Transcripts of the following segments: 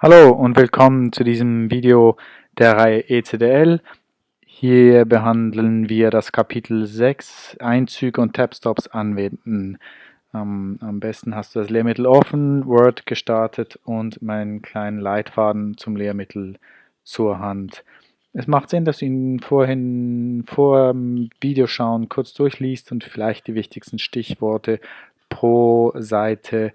Hallo und willkommen zu diesem Video der Reihe ECDL. Hier behandeln wir das Kapitel 6 Einzüge und Tabstops anwenden. Ähm, am besten hast du das Lehrmittel offen, Word gestartet und meinen kleinen Leitfaden zum Lehrmittel zur Hand. Es macht Sinn, dass du ihn vorhin vor dem Videoschauen kurz durchliest und vielleicht die wichtigsten Stichworte pro Seite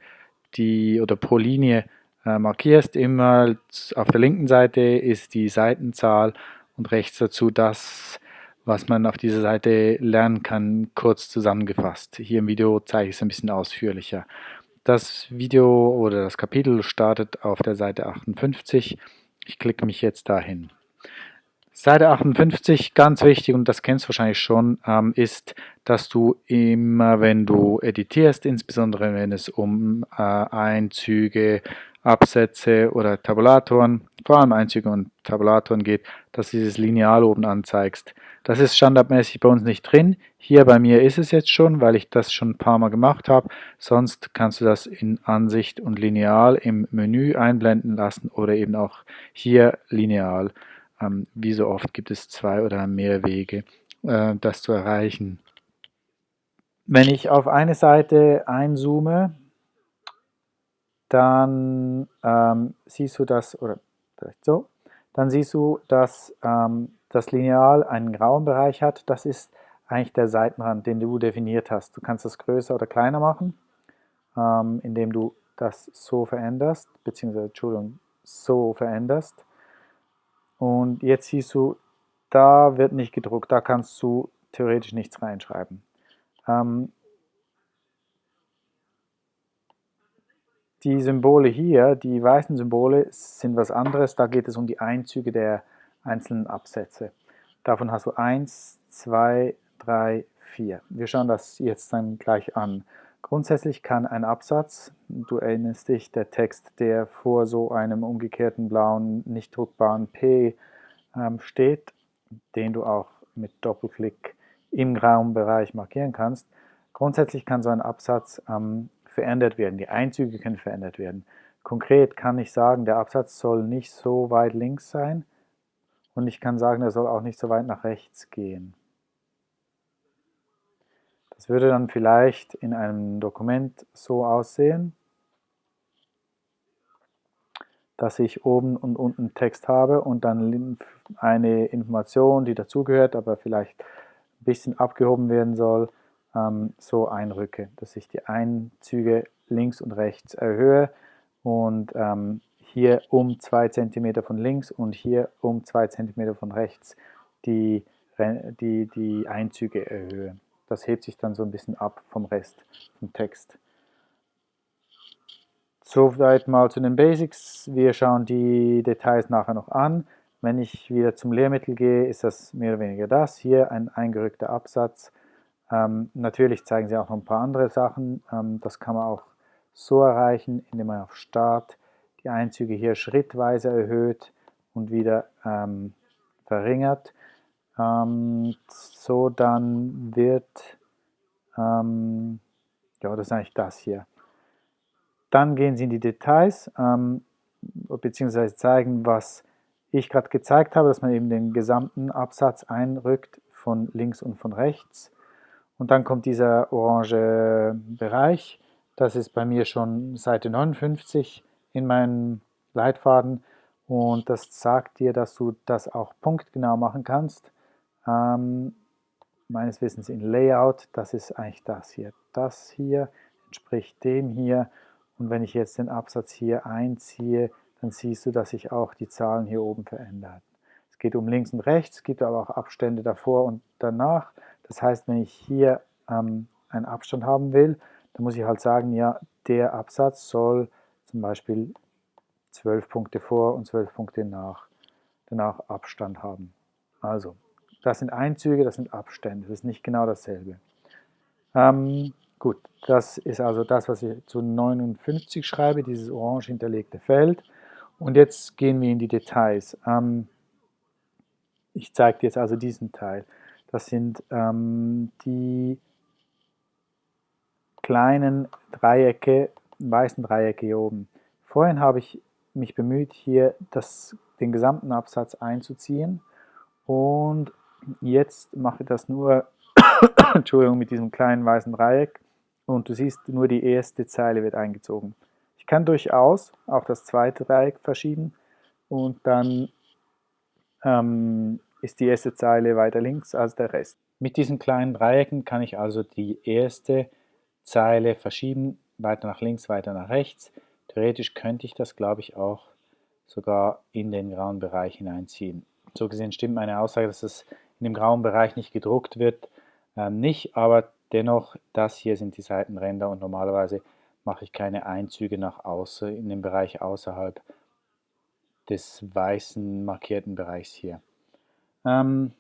die oder pro Linie markierst. Immer auf der linken Seite ist die Seitenzahl und rechts dazu das, was man auf dieser Seite lernen kann, kurz zusammengefasst. Hier im Video zeige ich es ein bisschen ausführlicher. Das Video oder das Kapitel startet auf der Seite 58. Ich klicke mich jetzt dahin. Seite 58, ganz wichtig, und das kennst du wahrscheinlich schon, ähm, ist, dass du immer, wenn du editierst, insbesondere wenn es um äh, Einzüge, Absätze oder Tabulatoren, vor allem Einzüge und Tabulatoren geht, dass du dieses Lineal oben anzeigst. Das ist standardmäßig bei uns nicht drin. Hier bei mir ist es jetzt schon, weil ich das schon ein paar Mal gemacht habe. Sonst kannst du das in Ansicht und Lineal im Menü einblenden lassen oder eben auch hier Lineal. Ähm, wie so oft gibt es zwei oder mehr Wege, äh, das zu erreichen. Wenn ich auf eine Seite einzoome, dann ähm, siehst du das, oder vielleicht so, dann siehst du, dass ähm, das Lineal einen grauen Bereich hat. Das ist eigentlich der Seitenrand, den du definiert hast. Du kannst das größer oder kleiner machen, ähm, indem du das so veränderst, beziehungsweise, Entschuldigung, so veränderst. Und jetzt siehst du, da wird nicht gedruckt, da kannst du theoretisch nichts reinschreiben. Ähm, die Symbole hier, die weißen Symbole, sind was anderes. Da geht es um die Einzüge der einzelnen Absätze. Davon hast du 1, 2, 3, 4. Wir schauen das jetzt dann gleich an. Grundsätzlich kann ein Absatz, du erinnerst dich, der Text, der vor so einem umgekehrten blauen, nicht druckbaren P ähm, steht, den du auch mit Doppelklick im grauen Bereich markieren kannst. Grundsätzlich kann so ein Absatz ähm, verändert werden, die Einzüge können verändert werden. Konkret kann ich sagen, der Absatz soll nicht so weit links sein und ich kann sagen, er soll auch nicht so weit nach rechts gehen. Das würde dann vielleicht in einem Dokument so aussehen, dass ich oben und unten Text habe und dann eine Information, die dazugehört, aber vielleicht ein bisschen abgehoben werden soll, ähm, so einrücke, dass ich die Einzüge links und rechts erhöhe und ähm, hier um 2 cm von links und hier um 2 cm von rechts die, die, die Einzüge erhöhe. Das hebt sich dann so ein bisschen ab vom Rest vom Text. Soweit mal zu den Basics. Wir schauen die Details nachher noch an. Wenn ich wieder zum Lehrmittel gehe, ist das mehr oder weniger das. Hier ein eingerückter Absatz ähm, natürlich zeigen sie auch noch ein paar andere Sachen. Ähm, das kann man auch so erreichen, indem man auf Start die Einzüge hier schrittweise erhöht und wieder ähm, verringert. Ähm, so dann wird, ähm, ja das ist eigentlich das hier. Dann gehen sie in die Details, ähm, beziehungsweise zeigen, was ich gerade gezeigt habe, dass man eben den gesamten Absatz einrückt von links und von rechts. Und dann kommt dieser orange Bereich. Das ist bei mir schon Seite 59 in meinem Leitfaden. Und das sagt dir, dass du das auch punktgenau machen kannst. Ähm, meines Wissens in Layout, das ist eigentlich das hier. Das hier entspricht dem hier. Und wenn ich jetzt den Absatz hier einziehe, dann siehst du, dass sich auch die Zahlen hier oben verändern. Es geht um links und rechts, gibt aber auch Abstände davor und danach. Das heißt, wenn ich hier ähm, einen Abstand haben will, dann muss ich halt sagen, ja, der Absatz soll zum Beispiel 12 Punkte vor und 12 Punkte nach, danach Abstand haben. Also, das sind Einzüge, das sind Abstände, das ist nicht genau dasselbe. Ähm, gut, das ist also das, was ich zu 59 schreibe, dieses orange hinterlegte Feld. Und jetzt gehen wir in die Details. Ähm, ich zeige dir jetzt also diesen Teil. Das sind ähm, die kleinen Dreiecke, weißen Dreiecke hier oben. Vorhin habe ich mich bemüht, hier das, den gesamten Absatz einzuziehen und jetzt mache ich das nur Entschuldigung, mit diesem kleinen weißen Dreieck und du siehst, nur die erste Zeile wird eingezogen. Ich kann durchaus auch das zweite Dreieck verschieben und dann ähm, ist die erste Zeile weiter links als der Rest. Mit diesen kleinen Dreiecken kann ich also die erste Zeile verschieben, weiter nach links, weiter nach rechts. Theoretisch könnte ich das, glaube ich, auch sogar in den grauen Bereich hineinziehen. So gesehen stimmt meine Aussage, dass es in dem grauen Bereich nicht gedruckt wird, ähm, nicht, aber dennoch, das hier sind die Seitenränder und normalerweise mache ich keine Einzüge nach außen in den Bereich außerhalb des weißen markierten Bereichs hier. Ähm,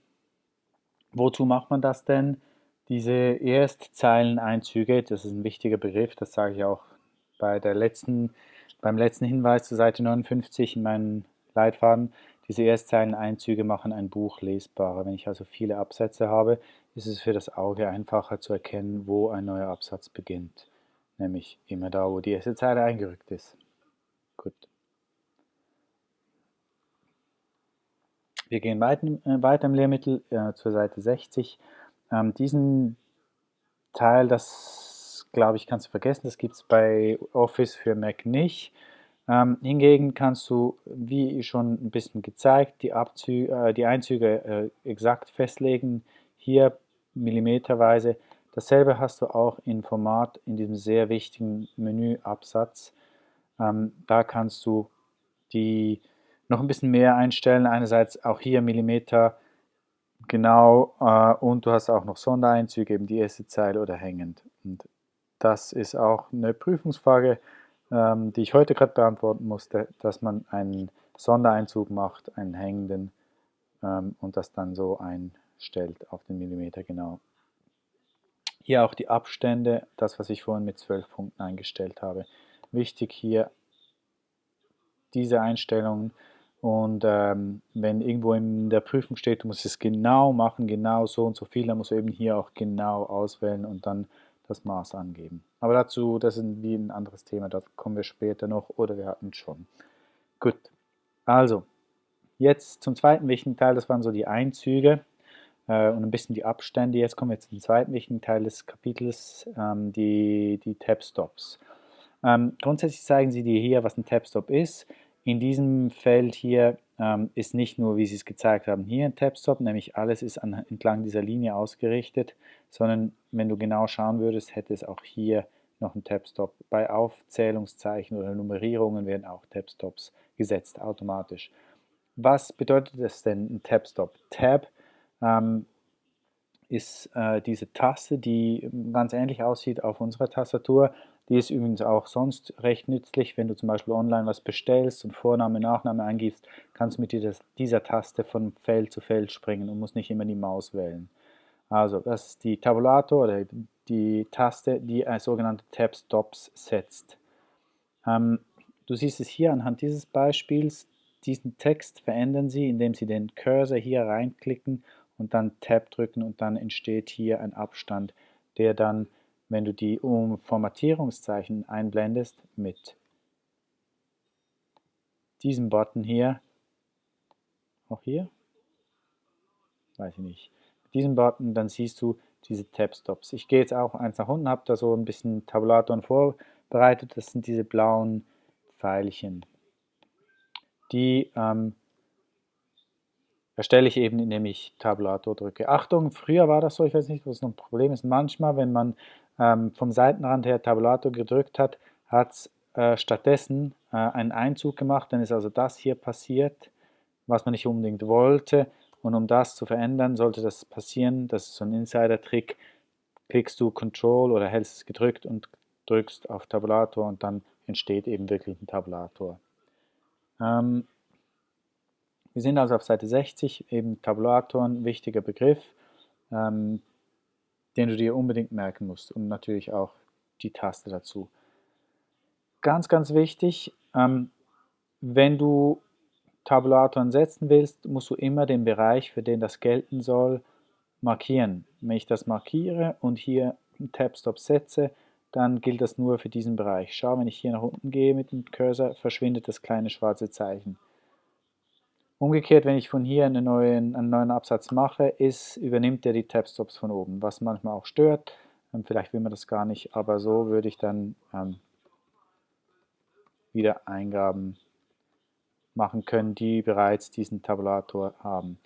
wozu macht man das denn? Diese Erstzeileneinzüge, das ist ein wichtiger Begriff, das sage ich auch bei der letzten, beim letzten Hinweis zur Seite 59 in meinem Leitfaden. Diese Erstzeileneinzüge machen ein Buch lesbarer. Wenn ich also viele Absätze habe, ist es für das Auge einfacher zu erkennen, wo ein neuer Absatz beginnt. Nämlich immer da, wo die erste Zeile eingerückt ist. Gut. Wir gehen weiter, äh, weiter im Lehrmittel äh, zur Seite 60. Ähm, diesen Teil, das glaube ich, kannst du vergessen, das gibt es bei Office für Mac nicht. Ähm, hingegen kannst du, wie schon ein bisschen gezeigt, die, Abzüge, äh, die Einzüge äh, exakt festlegen. Hier millimeterweise. Dasselbe hast du auch in Format in diesem sehr wichtigen Menüabsatz. Ähm, da kannst du die noch ein bisschen mehr einstellen. Einerseits auch hier Millimeter genau äh, und du hast auch noch Sondereinzüge, eben die erste Zeile oder hängend. Und das ist auch eine Prüfungsfrage, ähm, die ich heute gerade beantworten musste, dass man einen Sondereinzug macht, einen hängenden ähm, und das dann so einstellt auf den Millimeter genau. Hier auch die Abstände, das was ich vorhin mit 12 Punkten eingestellt habe. Wichtig hier diese Einstellungen und ähm, wenn irgendwo in der Prüfung steht, du musst es genau machen, genau so und so viel, dann musst du eben hier auch genau auswählen und dann das Maß angeben. Aber dazu, das ist wie ein anderes Thema, da kommen wir später noch oder wir hatten es schon. Gut, also jetzt zum zweiten wichtigen Teil, das waren so die Einzüge äh, und ein bisschen die Abstände. Jetzt kommen wir zum zweiten wichtigen Teil des Kapitels, ähm, die, die Tab-Stops. Ähm, grundsätzlich zeigen sie dir hier, was ein Tab-Stop ist. In diesem Feld hier ähm, ist nicht nur, wie Sie es gezeigt haben, hier ein Tabstop, nämlich alles ist an, entlang dieser Linie ausgerichtet, sondern wenn du genau schauen würdest, hätte es auch hier noch ein Tabstop. Bei Aufzählungszeichen oder Nummerierungen werden auch Tabstops gesetzt, automatisch. Was bedeutet das denn, ein Tabstop? Tab ähm, ist äh, diese Taste, die ganz ähnlich aussieht auf unserer Tastatur, die ist übrigens auch sonst recht nützlich, wenn du zum Beispiel online was bestellst und Vorname, Nachname eingibst, kannst du mit dieser Taste von Feld zu Feld springen und musst nicht immer die Maus wählen. Also das ist die Tabulator oder die Taste, die ein sogenannte Tab Stops setzt. Ähm, du siehst es hier anhand dieses Beispiels, diesen Text verändern Sie, indem Sie den Cursor hier reinklicken und dann Tab drücken und dann entsteht hier ein Abstand, der dann wenn du die Formatierungszeichen einblendest mit diesem Button hier, auch hier, weiß ich nicht, mit diesem Button, dann siehst du diese Tab-Stops. Ich gehe jetzt auch eins nach unten, habe da so ein bisschen Tabulatoren vorbereitet, das sind diese blauen Pfeilchen. Die ähm, erstelle ich eben, indem ich Tabulator drücke. Achtung, früher war das so, ich weiß nicht, was noch ein Problem ist, manchmal, wenn man ähm, vom Seitenrand her Tabulator gedrückt hat, hat es äh, stattdessen äh, einen Einzug gemacht, dann ist also das hier passiert, was man nicht unbedingt wollte und um das zu verändern, sollte das passieren, das ist so ein Insider-Trick, klickst du Control oder hältst es gedrückt und drückst auf Tabulator und dann entsteht eben wirklich ein Tabulator. Ähm, wir sind also auf Seite 60, eben Tabulator, ein wichtiger Begriff. Ähm, den du dir unbedingt merken musst und natürlich auch die Taste dazu. Ganz, ganz wichtig, ähm, wenn du Tabulatoren setzen willst, musst du immer den Bereich, für den das gelten soll, markieren. Wenn ich das markiere und hier einen Tab-Stop setze, dann gilt das nur für diesen Bereich. Schau, wenn ich hier nach unten gehe mit dem Cursor, verschwindet das kleine schwarze Zeichen. Umgekehrt, wenn ich von hier einen neuen, einen neuen Absatz mache, ist, übernimmt er die Tabstops von oben, was manchmal auch stört. Ähm, vielleicht will man das gar nicht, aber so würde ich dann ähm, wieder Eingaben machen können, die bereits diesen Tabulator haben.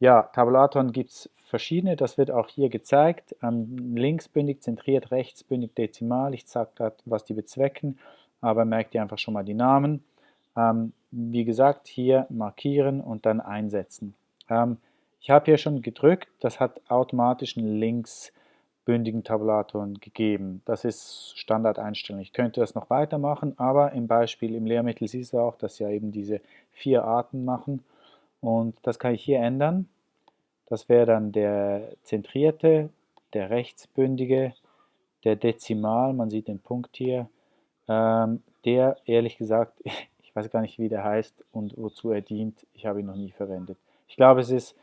Ja, Tabulatoren gibt es verschiedene, das wird auch hier gezeigt. Ähm, linksbündig, zentriert, rechtsbündig, dezimal. Ich sage gerade, was die bezwecken, aber merkt ihr einfach schon mal die Namen. Ähm, wie gesagt, hier markieren und dann einsetzen. Ähm, ich habe hier schon gedrückt, das hat automatisch einen links bündigen Tabulatoren gegeben. Das ist Standardeinstellung. Ich könnte das noch weitermachen, aber im Beispiel im Lehrmittel siehst du auch, dass ja eben diese vier Arten machen. Und das kann ich hier ändern. Das wäre dann der zentrierte, der rechtsbündige, der Dezimal, man sieht den Punkt hier, ähm, der ehrlich gesagt, ich weiß gar nicht, wie der heißt und wozu er dient, ich habe ihn noch nie verwendet. Ich glaube, es ist,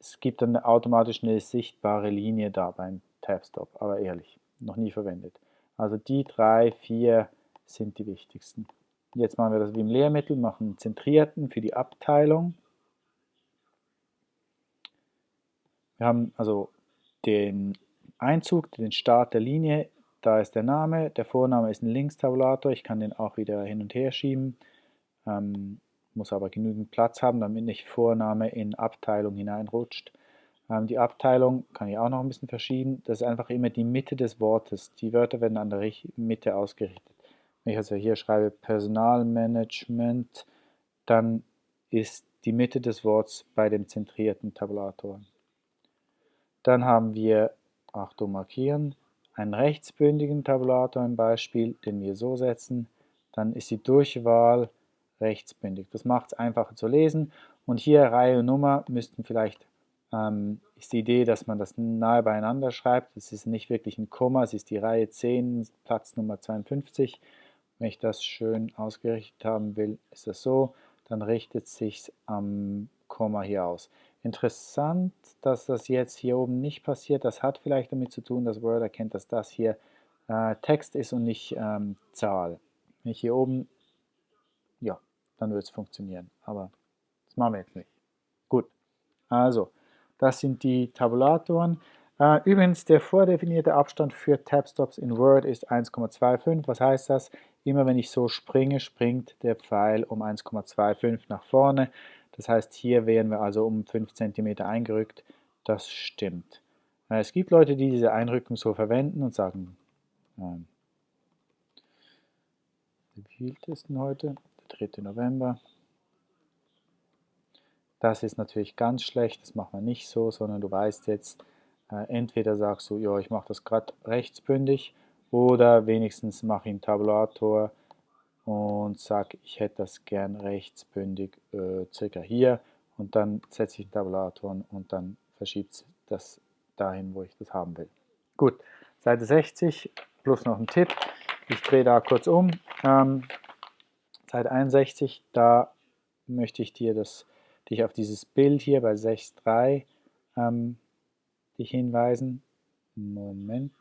es gibt dann automatisch eine sichtbare Linie da beim Tabstop, aber ehrlich, noch nie verwendet. Also die drei, vier sind die wichtigsten. Jetzt machen wir das wie im Lehrmittel, machen einen zentrierten für die Abteilung. Wir haben also den Einzug, den Start der Linie, da ist der Name, der Vorname ist ein Linkstabulator, ich kann den auch wieder hin und her schieben, ähm, muss aber genügend Platz haben, damit nicht Vorname in Abteilung hineinrutscht. Ähm, die Abteilung kann ich auch noch ein bisschen verschieben, das ist einfach immer die Mitte des Wortes, die Wörter werden an der Mitte ausgerichtet. Wenn ich also hier schreibe Personalmanagement, dann ist die Mitte des Wortes bei dem zentrierten Tabulator. Dann haben wir, Achtung markieren, einen rechtsbündigen Tabulator im Beispiel, den wir so setzen. Dann ist die Durchwahl rechtsbündig. Das macht es einfacher zu lesen. Und hier Reihe und Nummer müssten vielleicht, ähm, ist die Idee, dass man das nahe beieinander schreibt. Es ist nicht wirklich ein Komma, es ist die Reihe 10, Platz Nummer 52. Wenn ich das schön ausgerichtet haben will, ist das so. Dann richtet es sich am Komma hier aus. Interessant, dass das jetzt hier oben nicht passiert. Das hat vielleicht damit zu tun, dass Word erkennt, dass das hier äh, Text ist und nicht ähm, Zahl. Wenn ich hier oben, dann wird es funktionieren. Aber das machen wir jetzt nicht. Gut, also, das sind die Tabulatoren. Äh, übrigens, der vordefinierte Abstand für Tabstops in Word ist 1,25. Was heißt das? Immer wenn ich so springe, springt der Pfeil um 1,25 nach vorne. Das heißt, hier wären wir also um 5 cm eingerückt. Das stimmt. Äh, es gibt Leute, die diese Einrückung so verwenden und sagen, ähm, wie viel ist denn heute? Der 3. November. Das ist natürlich ganz schlecht, das machen wir nicht so, sondern du weißt jetzt, äh, entweder sagst du, ja, ich mache das gerade rechtsbündig oder wenigstens mache ich einen Tabulator und sage, ich hätte das gern rechtsbündig äh, circa hier und dann setze ich den Tabulator und dann verschiebt das dahin, wo ich das haben will. Gut, Seite 60 plus noch ein Tipp. Ich drehe da kurz um. Ähm, Seite 61, da möchte ich dir das, dich auf dieses Bild hier bei 6.3 ähm, dich hinweisen. Moment.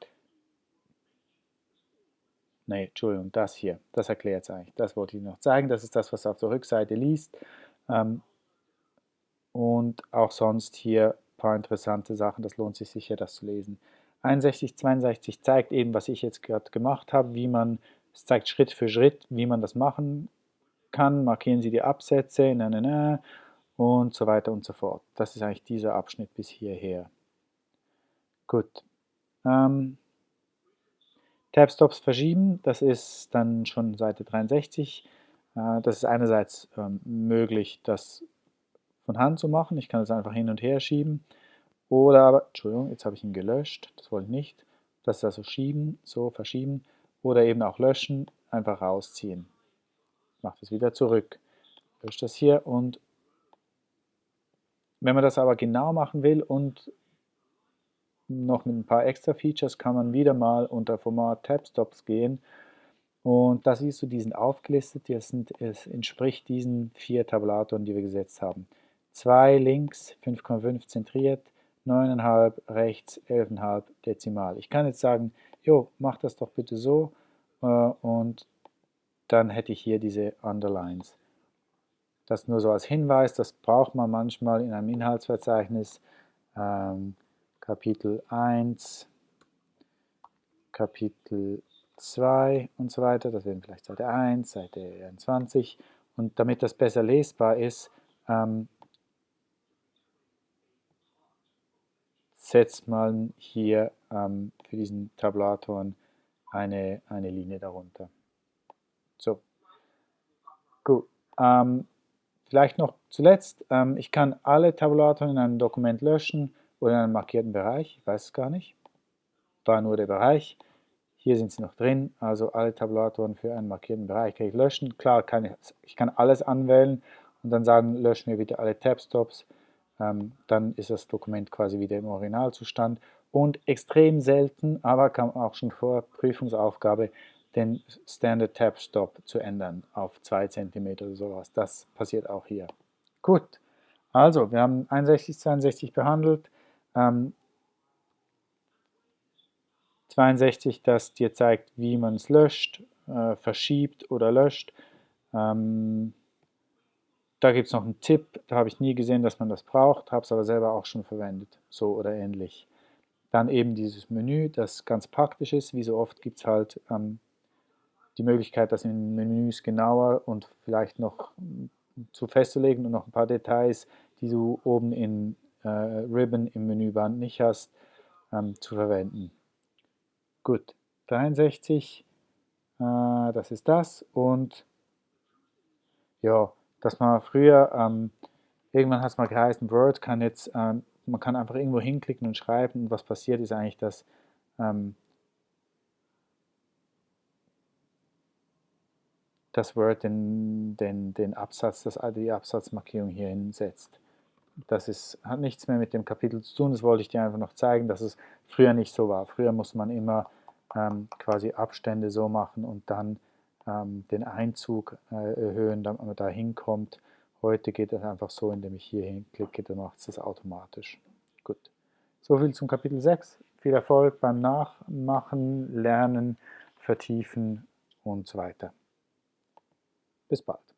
Nee, Entschuldigung, das hier, das erklärt es eigentlich. Das wollte ich noch zeigen. Das ist das, was auf der Rückseite liest. Ähm, und auch sonst hier ein paar interessante Sachen. Das lohnt sich sicher, das zu lesen. 61, 62 zeigt eben, was ich jetzt gerade gemacht habe, wie man, es zeigt Schritt für Schritt, wie man das machen kann. Markieren Sie die Absätze, na, na, na, und so weiter und so fort. Das ist eigentlich dieser Abschnitt bis hierher. Gut. Ähm, Tabstops verschieben, das ist dann schon Seite 63. Äh, das ist einerseits ähm, möglich, das von Hand zu machen. Ich kann es einfach hin und her schieben. Oder aber, Entschuldigung, jetzt habe ich ihn gelöscht, das wollte ich nicht. Das ist also schieben, so verschieben. Oder eben auch löschen, einfach rausziehen. Mache das wieder zurück. Lösche das hier und wenn man das aber genau machen will und noch mit ein paar extra Features kann man wieder mal unter Format Tabstops gehen und da siehst du, die sind aufgelistet, die sind, es entspricht diesen vier Tabulatoren, die wir gesetzt haben. 2 links, 5,5 zentriert, 9,5 rechts, 11,5 dezimal. Ich kann jetzt sagen, jo, mach das doch bitte so äh, und dann hätte ich hier diese Underlines. Das nur so als Hinweis, das braucht man manchmal in einem Inhaltsverzeichnis. Ähm, Kapitel 1, Kapitel 2 und so weiter. Das wären vielleicht Seite 1, Seite 21. Und damit das besser lesbar ist, ähm, setzt man hier ähm, für diesen Tabulatoren eine, eine Linie darunter. So, gut. Ähm, vielleicht noch zuletzt, ähm, ich kann alle Tabulatoren in einem Dokument löschen oder in einem markierten Bereich, ich weiß es gar nicht, war nur der Bereich. Hier sind sie noch drin, also alle Tabulatoren für einen markierten Bereich kann ich löschen. Klar, kann ich, ich kann alles anwählen und dann sagen, löschen wir bitte alle Tabstops. Ähm, dann ist das Dokument quasi wieder im Originalzustand. Und extrem selten, aber kam auch schon vor, Prüfungsaufgabe, den Standard Tab Stop zu ändern auf 2 cm oder sowas. Das passiert auch hier. Gut, also wir haben 61, 62 behandelt. Ähm, 62, das dir zeigt, wie man es löscht, äh, verschiebt oder löscht. Ähm, da gibt es noch einen Tipp, da habe ich nie gesehen, dass man das braucht, habe es aber selber auch schon verwendet, so oder ähnlich. Dann eben dieses Menü, das ganz praktisch ist, wie so oft gibt es halt ähm, die Möglichkeit, das in Menüs genauer und vielleicht noch zu festzulegen und noch ein paar Details, die du oben in äh, Ribbon im Menüband nicht hast, ähm, zu verwenden. Gut, 63, äh, das ist das und ja, dass man früher, ähm, irgendwann hat es mal geheißen, Word kann jetzt, ähm, man kann einfach irgendwo hinklicken und schreiben und was passiert ist eigentlich, dass ähm, das Word den, den, den Absatz, das, die Absatzmarkierung hier hinsetzt. Das ist, hat nichts mehr mit dem Kapitel zu tun, das wollte ich dir einfach noch zeigen, dass es früher nicht so war. Früher muss man immer ähm, quasi Abstände so machen und dann ähm, den Einzug äh, erhöhen, damit man da hinkommt. Heute geht das einfach so, indem ich hier hinklicke, dann macht es das automatisch. Gut. Soviel zum Kapitel 6. Viel Erfolg beim Nachmachen, Lernen, Vertiefen und so weiter. Bis bald.